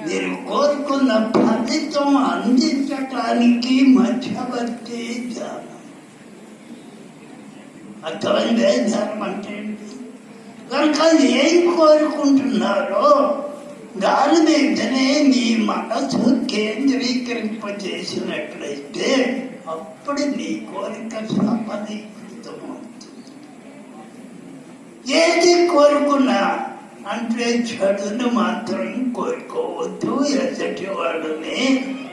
మీరు కోరుకున్న ఫలితం అందించటానికి మధ్యవర్తి ధ్యానం అర్థమైందే ధ్యానం అంటే కనుక ఏం కోరుకుంటున్నారో దాని మీదనే మీ మనసు కేంద్రీకరింపజేసినట్లయితే అప్పుడు నీ కోరిక సఫలీకృతమవుతుంది ఏది కోరుకున్నా అంటే చెడును మాత్రం కోరుకోవద్దు ఎసటి వాడిని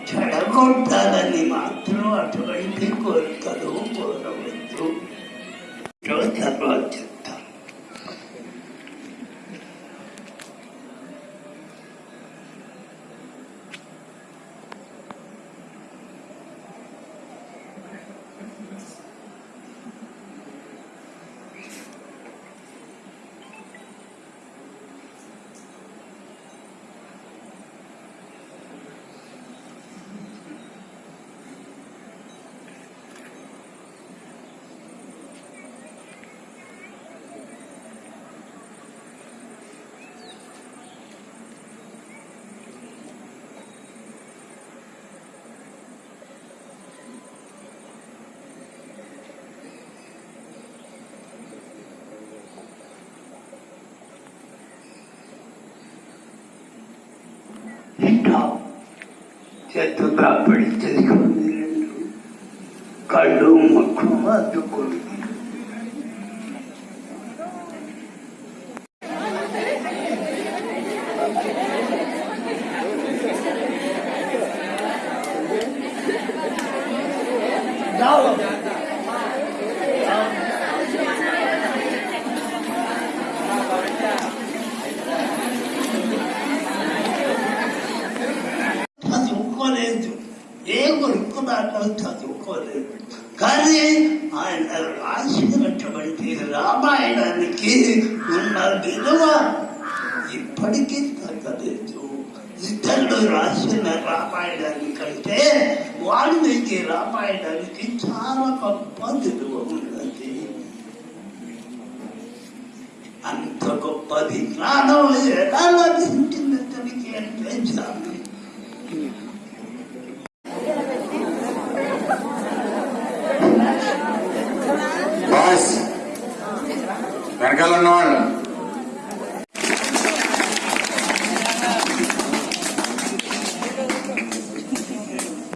చెడగొట్టాలని మాత్రం అటువంటి కోరికలు కోరవద్దు. यत् प्रापणित्यधिकं काण्डो मक्षुमात् कुरु Now, కొనుక్కున్నాడో చదువుకోలేదు కానీ ఆయన రాసినటువంటి రామాయణానికి ఉన్న విలువ ఇప్పటికీ తగ్గలేదు ఇతరులు రాసిన రామాయణాన్ని కంటే వాల్మీకి రామాయణానికి చాలా గొప్ప విలువ ఉన్నది అంత గొప్పది జ్ఞానం ఎలా లభించింది అతనికి అంటే చాలా Carga la.